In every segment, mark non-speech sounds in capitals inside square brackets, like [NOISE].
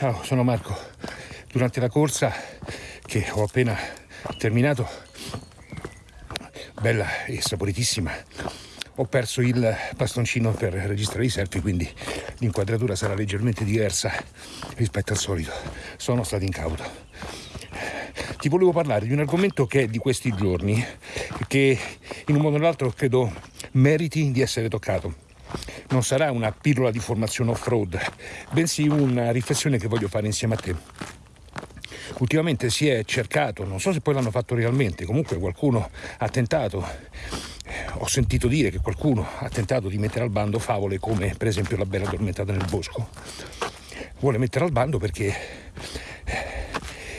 Ciao, sono Marco. Durante la corsa che ho appena terminato, bella e saporitissima, ho perso il bastoncino per registrare i selfie, quindi l'inquadratura sarà leggermente diversa rispetto al solito. Sono stato incauto. Ti volevo parlare di un argomento che è di questi giorni, che in un modo o nell'altro credo meriti di essere toccato non sarà una pillola di formazione off-road, bensì una riflessione che voglio fare insieme a te. Ultimamente si è cercato, non so se poi l'hanno fatto realmente, comunque qualcuno ha tentato, ho sentito dire che qualcuno ha tentato di mettere al bando favole come per esempio la bella addormentata nel bosco. Vuole mettere al bando perché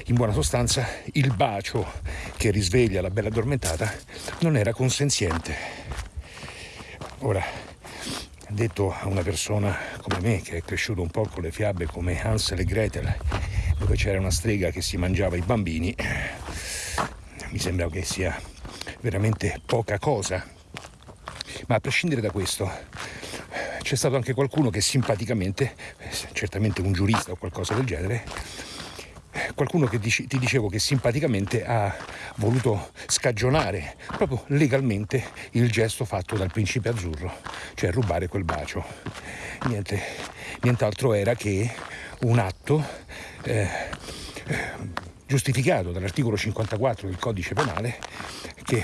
in buona sostanza il bacio che risveglia la bella addormentata non era consenziente. Ora, detto a una persona come me che è cresciuto un po' con le fiabe come Hansel e Gretel dove c'era una strega che si mangiava i bambini mi sembra che sia veramente poca cosa. Ma a prescindere da questo c'è stato anche qualcuno che simpaticamente certamente un giurista o qualcosa del genere qualcuno che dici, ti dicevo che simpaticamente ha voluto scagionare proprio legalmente il gesto fatto dal principe azzurro, cioè rubare quel bacio. Niente, nient'altro era che un atto eh, giustificato dall'articolo 54 del codice penale che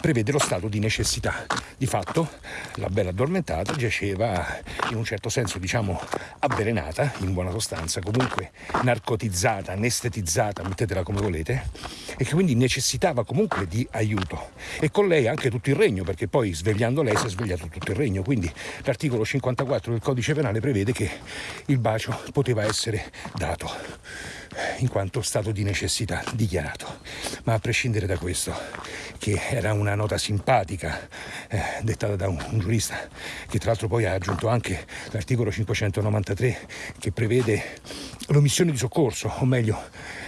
prevede lo stato di necessità. Di fatto la bella addormentata giaceva in un certo senso diciamo avvelenata, in buona sostanza, comunque narcotizzata, anestetizzata, mettetela come volete, e che quindi necessitava comunque di aiuto. E con lei anche tutto il regno, perché poi svegliando lei si è svegliato tutto il regno. Quindi l'articolo 54 del codice penale prevede che il bacio poteva essere dato in quanto stato di necessità dichiarato. Ma a prescindere da questo, che era una nota simpatica eh, dettata da un, un, giurista, che tra l'altro poi ha aggiunto anche l'articolo 593 che prevede l'omissione di soccorso, o meglio,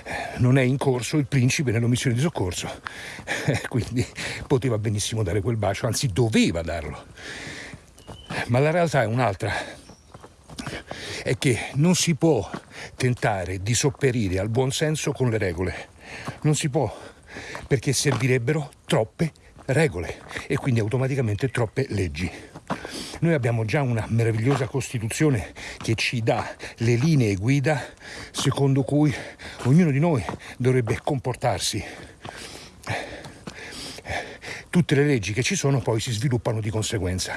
eh, non è in corso il principe nell'omissione di soccorso, [LAUGHS] eh, quindi poteva benissimo dare quel bacio, anzi doveva darlo. Ma la realtà è un'altra, è che non si può tentare di sopperire al buonsenso con le regole. Non si può, perché servirebbero troppe regole e quindi automaticamente troppe leggi. Noi abbiamo già una meravigliosa Costituzione che ci dà le linee guida secondo cui ognuno di noi dovrebbe comportarsi. Tutte le leggi che ci sono poi si sviluppano di conseguenza.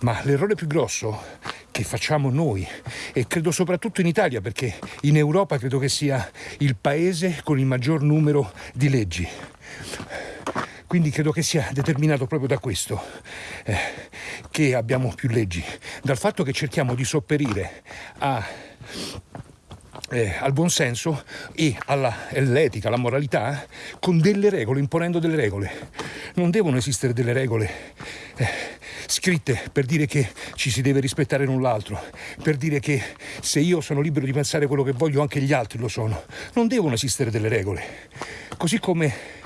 Ma l'errore più grosso che facciamo noi e credo soprattutto in Italia perché in Europa credo che sia il paese con il maggior numero di leggi. Quindi credo che sia determinato proprio da questo eh, che abbiamo più leggi, dal fatto che cerchiamo di sopperire a eh, al buonsenso e all'etica, alla moralità con delle regole, imponendo delle regole. Non devono esistere delle regole eh, scritte per dire che ci si deve rispettare l'un l'altro, per dire che se io sono libero di pensare quello che voglio anche gli altri lo sono. Non devono esistere delle regole. Così come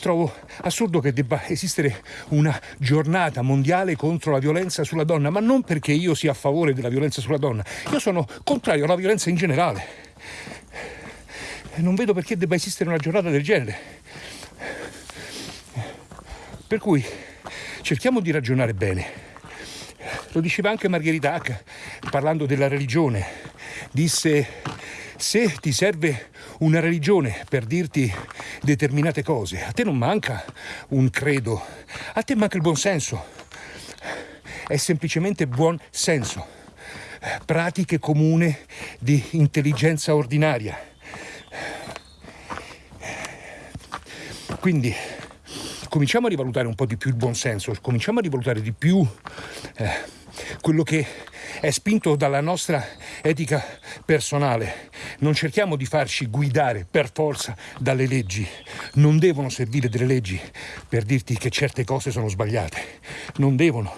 trovo assurdo che debba esistere una giornata mondiale contro la violenza sulla donna, ma non perché io sia a favore della violenza sulla donna, io sono contrario alla violenza in generale. Non vedo perché debba esistere una giornata del genere. Per cui cerchiamo di ragionare bene. Lo diceva anche Margherita Hack parlando della religione. Disse, se ti serve una religione per dirti determinate cose, a te non manca un credo, a te manca il buon senso. È semplicemente buon senso. Pratiche comune di intelligenza ordinaria. Quindi cominciamo a rivalutare un po' di più il buonsenso, cominciamo a rivalutare di più eh, quello che è spinto dalla nostra etica personale. Non cerchiamo di farci guidare per forza dalle leggi. Non devono servire delle leggi per dirti che certe cose sono sbagliate. Non devono.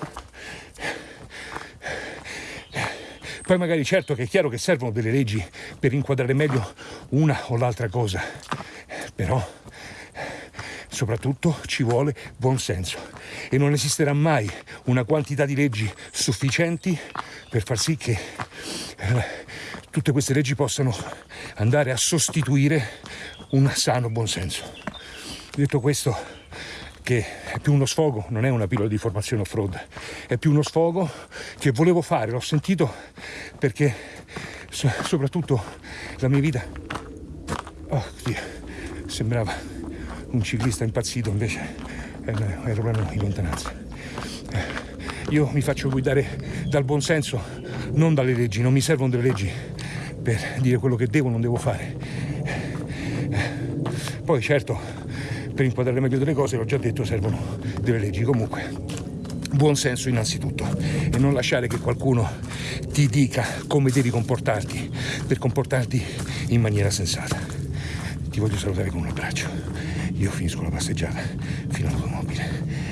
Poi magari certo che è chiaro che servono delle leggi per inquadrare meglio una o l'altra cosa, però soprattutto ci vuole buon senso e non esisterà mai una quantità di leggi sufficienti per far sì che eh, tutte queste leggi possano andare a sostituire un sano buonsenso. Detto questo, che è più uno sfogo, non è una pillola di formazione off-road, è più uno sfogo che volevo fare, l'ho sentito perché soprattutto la mia vita oh, Dio, sembrava un ciclista impazzito, invece era un aeroplano in lontananza. Eh, io mi faccio guidare dal buonsenso, non dalle leggi, non mi servono delle leggi per dire quello che devo o non devo fare. Poi certo, per inquadrare meglio delle cose, l'ho già detto, servono delle leggi. Comunque, buon senso innanzitutto e non lasciare che qualcuno ti dica come devi comportarti per comportarti in maniera sensata. Ti voglio salutare con un abbraccio. Io finisco la passeggiata fino all'automobile.